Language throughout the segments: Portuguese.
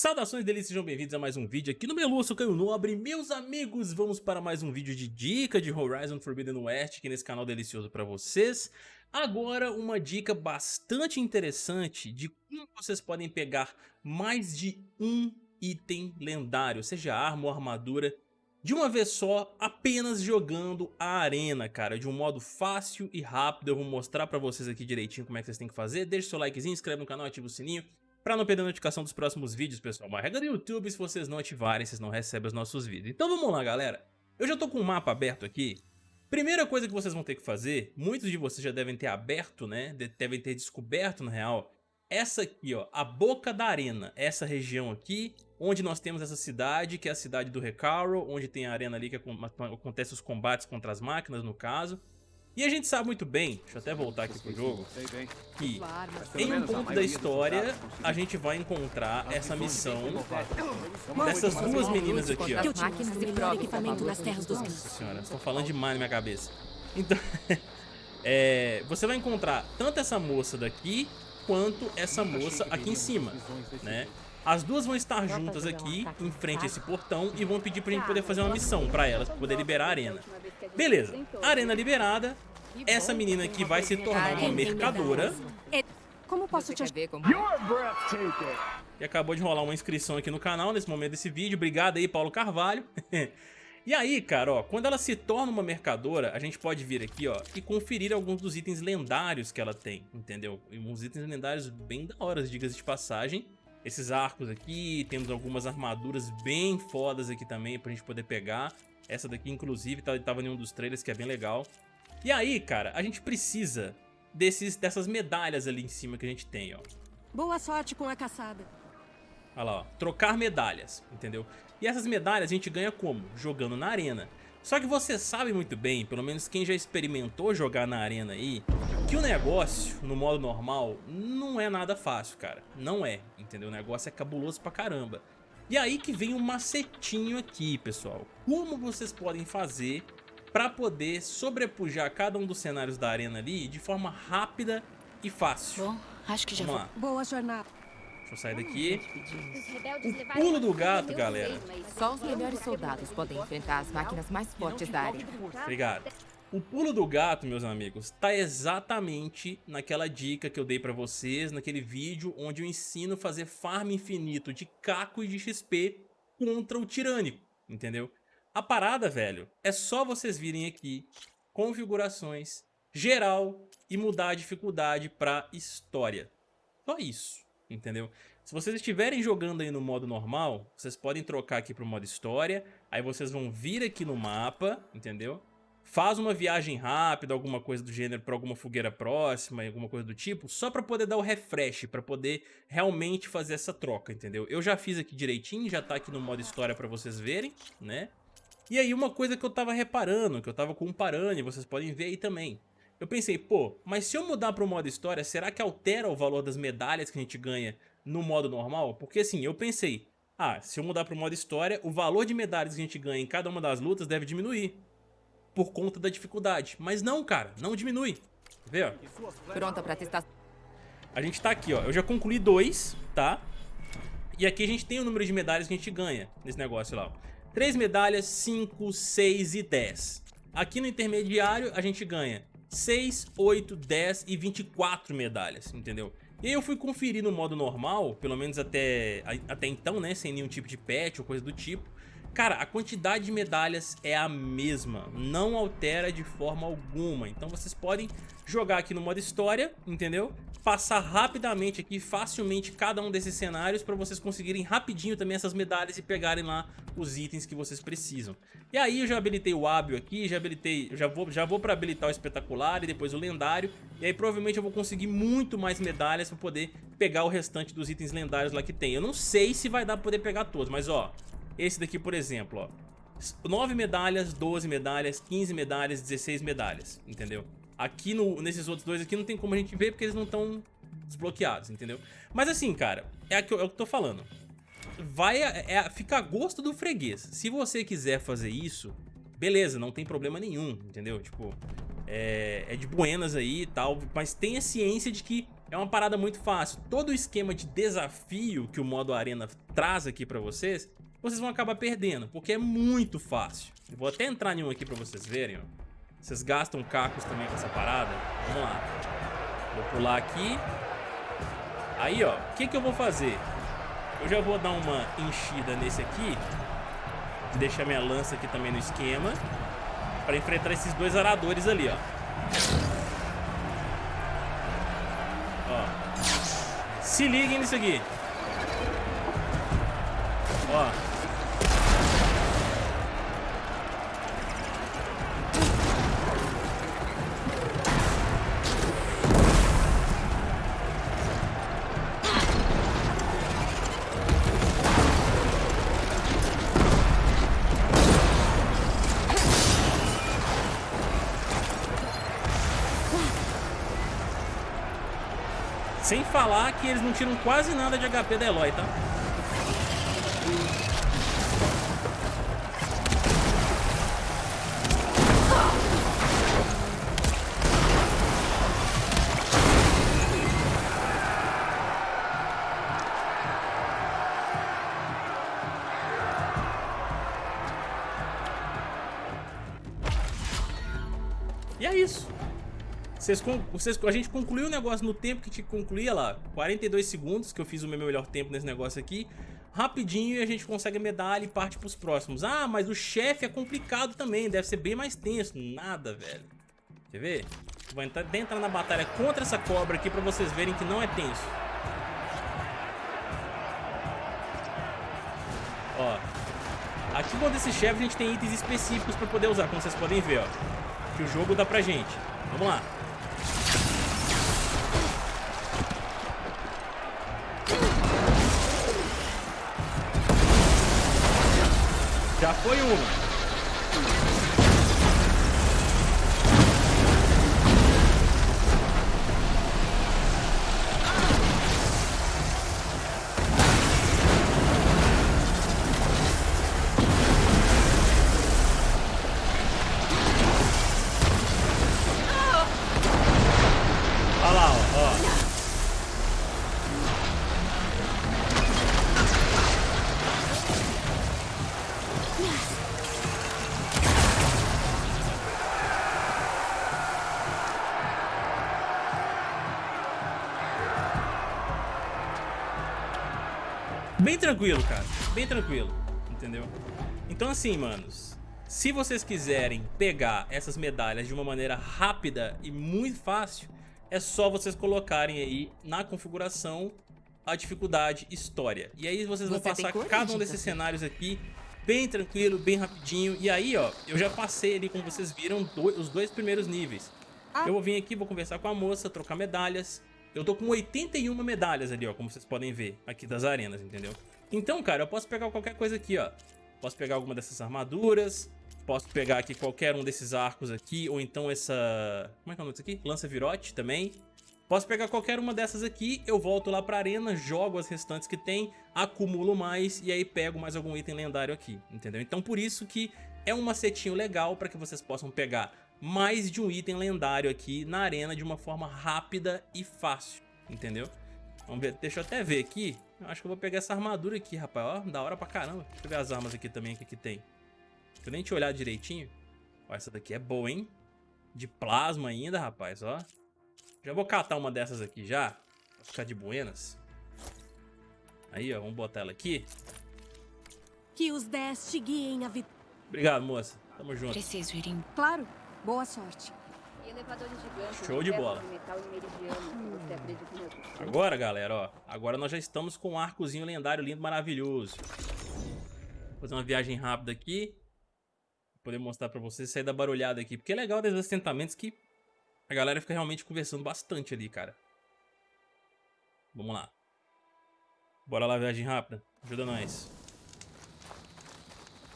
Saudações deles, sejam bem-vindos a mais um vídeo aqui no Melu, sou Caio Nobre Meus amigos, vamos para mais um vídeo de dica de Horizon Forbidden West aqui nesse canal delicioso para vocês Agora uma dica bastante interessante de como vocês podem pegar mais de um item lendário Seja arma ou armadura de uma vez só, apenas jogando a arena, cara, de um modo fácil e rápido. Eu vou mostrar pra vocês aqui direitinho como é que vocês têm que fazer. Deixa seu likezinho, inscreve no canal, ativa o sininho Pra não perder a notificação dos próximos vídeos, pessoal, uma regra do YouTube, se vocês não ativarem, vocês não recebem os nossos vídeos. Então vamos lá, galera. Eu já tô com o mapa aberto aqui. Primeira coisa que vocês vão ter que fazer, muitos de vocês já devem ter aberto, né, devem ter descoberto, na real, essa aqui, ó, a boca da arena, essa região aqui, onde nós temos essa cidade, que é a cidade do Recaro, onde tem a arena ali que acontece os combates contra as máquinas, no caso. E a gente sabe muito bem, deixa eu até voltar aqui pro jogo, que em um ponto da história a gente vai encontrar essa missão dessas duas meninas aqui, ó. Nossa senhora, estão falando demais na minha cabeça. Então, é, você vai encontrar tanto essa moça daqui, quanto essa moça aqui em cima, né? As duas vão estar juntas aqui, em frente a esse portão, e vão pedir pra gente poder fazer uma missão pra elas, pra poder liberar a arena. Beleza, arena liberada, essa menina aqui vai se tornar uma mercadora. Como posso te ajudar? E acabou de rolar uma inscrição aqui no canal nesse momento desse vídeo. Obrigado aí, Paulo Carvalho. e aí, cara, ó, quando ela se torna uma mercadora, a gente pode vir aqui, ó, e conferir alguns dos itens lendários que ela tem, entendeu? E uns itens lendários bem da hora, diga-se de passagem. Esses arcos aqui, temos algumas armaduras bem fodas aqui também pra gente poder pegar. Essa daqui, inclusive, tá, tava em um dos trailers que é bem legal. E aí, cara, a gente precisa desses, dessas medalhas ali em cima que a gente tem, ó. Boa sorte com a caçada. Olha lá, ó. Trocar medalhas, entendeu? E essas medalhas a gente ganha como? Jogando na arena. Só que você sabe muito bem, pelo menos quem já experimentou jogar na arena aí, que o negócio, no modo normal, não é nada fácil, cara. Não é, entendeu? O negócio é cabuloso pra caramba. E aí que vem um macetinho aqui, pessoal. Como vocês podem fazer para poder sobrepujar cada um dos cenários da arena ali de forma rápida e fácil. Bom, acho que já Vamos lá. Boa jornada. Deixa eu sair daqui. O pulo do gato, galera. Só os melhores soldados podem enfrentar as máquinas mais fortes da arena. Obrigado. O pulo do gato, meus amigos, tá exatamente naquela dica que eu dei pra vocês, naquele vídeo onde eu ensino fazer farm infinito de caco e de XP contra o tirânico, entendeu? A parada, velho, é só vocês virem aqui, configurações, geral e mudar a dificuldade pra história. Só isso, entendeu? Se vocês estiverem jogando aí no modo normal, vocês podem trocar aqui pro modo história, aí vocês vão vir aqui no mapa, entendeu? Faz uma viagem rápida, alguma coisa do gênero para alguma fogueira próxima, alguma coisa do tipo, só para poder dar o refresh, para poder realmente fazer essa troca, entendeu? Eu já fiz aqui direitinho, já tá aqui no modo história para vocês verem, né? E aí uma coisa que eu tava reparando, que eu tava comparando e vocês podem ver aí também. Eu pensei, pô, mas se eu mudar pro modo história, será que altera o valor das medalhas que a gente ganha no modo normal? Porque assim, eu pensei, ah, se eu mudar pro modo história, o valor de medalhas que a gente ganha em cada uma das lutas deve diminuir. Por conta da dificuldade. Mas não, cara, não diminui. Vê, ó. Pronta pra testar. A gente tá aqui, ó. Eu já concluí dois, tá? E aqui a gente tem o número de medalhas que a gente ganha nesse negócio lá. 3 medalhas, 5, 6 e 10. Aqui no intermediário a gente ganha 6, 8, 10 e 24 medalhas, entendeu? E aí eu fui conferir no modo normal, pelo menos até, até então, né, sem nenhum tipo de patch ou coisa do tipo. Cara, a quantidade de medalhas é a mesma, não altera de forma alguma. Então vocês podem jogar aqui no modo história, entendeu? Passar rapidamente aqui, facilmente, cada um desses cenários para vocês conseguirem rapidinho também essas medalhas e pegarem lá os itens que vocês precisam. E aí eu já habilitei o hábil aqui, já habilitei, já vou, já vou para habilitar o espetacular e depois o lendário. E aí provavelmente eu vou conseguir muito mais medalhas para poder pegar o restante dos itens lendários lá que tem. Eu não sei se vai dar para poder pegar todos, mas ó, esse daqui, por exemplo, ó. 9 medalhas, 12 medalhas, 15 medalhas, 16 medalhas, entendeu? Aqui no, nesses outros dois aqui não tem como a gente ver porque eles não estão desbloqueados, entendeu? Mas assim, cara, é, eu, é o que eu tô falando. Vai, é, fica a gosto do freguês. Se você quiser fazer isso, beleza, não tem problema nenhum, entendeu? Tipo, é, é de buenas aí e tal, mas tenha ciência de que é uma parada muito fácil. Todo o esquema de desafio que o modo arena traz aqui pra vocês, vocês vão acabar perdendo, porque é muito fácil. Eu vou até entrar em um aqui pra vocês verem, ó. Vocês gastam cacos também com essa parada? Vamos lá. Vou pular aqui. Aí, ó, o que que eu vou fazer? Eu já vou dar uma enchida nesse aqui. Deixar minha lança aqui também no esquema. Pra enfrentar esses dois aradores ali, ó. Ó. Se liguem nisso aqui. Ó. Sem falar que eles não tiram quase nada de HP da Eloy, tá? E é isso. Vocês, vocês, a gente concluiu o negócio no tempo que te concluía lá, 42 segundos, que eu fiz o meu melhor tempo nesse negócio aqui. Rapidinho e a gente consegue a medalha e parte pros próximos. Ah, mas o chefe é complicado também, deve ser bem mais tenso. Nada, velho. Quer ver? Vou entrar, entrar na batalha contra essa cobra aqui pra vocês verem que não é tenso. Ó. Aqui quando esse chefe a gente tem itens específicos pra poder usar, como vocês podem ver, ó. Que o jogo dá pra gente. Vamos lá. Já foi uma. Bem tranquilo, cara. Bem tranquilo. Entendeu? Então assim, manos. Se vocês quiserem pegar essas medalhas de uma maneira rápida e muito fácil, é só vocês colocarem aí na configuração a dificuldade história. E aí vocês vão Você passar cada um desses cenários aqui bem tranquilo, bem rapidinho. E aí, ó, eu já passei ali, como vocês viram, os dois primeiros níveis. Ah. Eu vou vir aqui, vou conversar com a moça, trocar medalhas. Eu tô com 81 medalhas ali, ó, como vocês podem ver aqui das arenas, entendeu? Então, cara, eu posso pegar qualquer coisa aqui, ó. Posso pegar alguma dessas armaduras, posso pegar aqui qualquer um desses arcos aqui, ou então essa... Como é que é o nome disso aqui? Lança virote também. Posso pegar qualquer uma dessas aqui, eu volto lá pra arena, jogo as restantes que tem, acumulo mais e aí pego mais algum item lendário aqui, entendeu? Então por isso que é um macetinho legal para que vocês possam pegar mais de um item lendário aqui na arena de uma forma rápida e fácil, entendeu? Vamos ver, deixa eu até ver aqui. Eu acho que eu vou pegar essa armadura aqui, rapaz. Ó, da hora pra caramba. Deixa eu ver as armas aqui também, o que, que tem. Deixa eu nem te olhar direitinho. Ó, essa daqui é boa, hein? De plasma ainda, rapaz, ó. Já vou catar uma dessas aqui já. Pra ficar de buenas. Aí, ó, vamos botar ela aqui. Que os 10 te guiem a vitória. Obrigado, moça. Tamo junto. Preciso ir em... Claro. Boa sorte. Show de bola. Agora, galera, ó. Agora nós já estamos com um arcozinho lendário lindo, maravilhoso. Vou fazer uma viagem rápida aqui. Vou poder mostrar pra vocês, sair da barulhada aqui. Porque é legal desses assentamentos que a galera fica realmente conversando bastante ali, cara. Vamos lá. Bora lá, viagem rápida. Ajuda nós.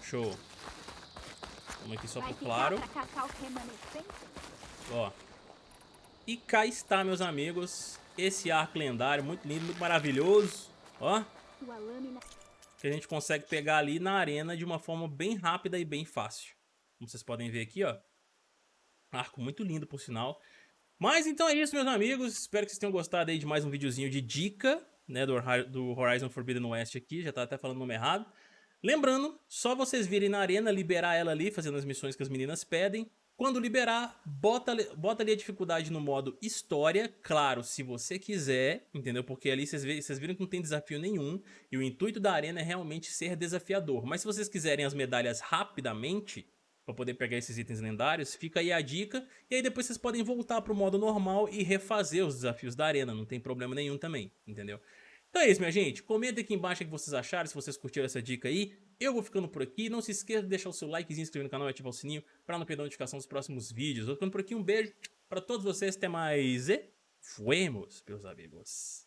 Show. Vamos aqui só pro claro. Ó. E cá está, meus amigos. Esse arco lendário, muito lindo, muito maravilhoso. Ó. Que a gente consegue pegar ali na arena de uma forma bem rápida e bem fácil. Como vocês podem ver aqui, ó. Arco muito lindo, por sinal. Mas então é isso, meus amigos. Espero que vocês tenham gostado aí de mais um videozinho de dica, né, do, do Horizon Forbidden West aqui. Já tá até falando o nome errado. Lembrando, só vocês virem na arena, liberar ela ali, fazendo as missões que as meninas pedem. Quando liberar, bota, bota ali a dificuldade no modo história, claro, se você quiser, entendeu? Porque ali vocês, vocês viram que não tem desafio nenhum e o intuito da arena é realmente ser desafiador. Mas se vocês quiserem as medalhas rapidamente, para poder pegar esses itens lendários, fica aí a dica. E aí depois vocês podem voltar para o modo normal e refazer os desafios da arena, não tem problema nenhum também, entendeu? Então é isso, minha gente. Comenta aqui embaixo o que vocês acharam, se vocês curtiram essa dica aí. Eu vou ficando por aqui. Não se esqueça de deixar o seu likezinho, inscrever no canal e ativar o sininho para não perder a notificação dos próximos vídeos. Vou ficando por aqui. Um beijo para todos vocês. Até mais e fuemos, meus amigos.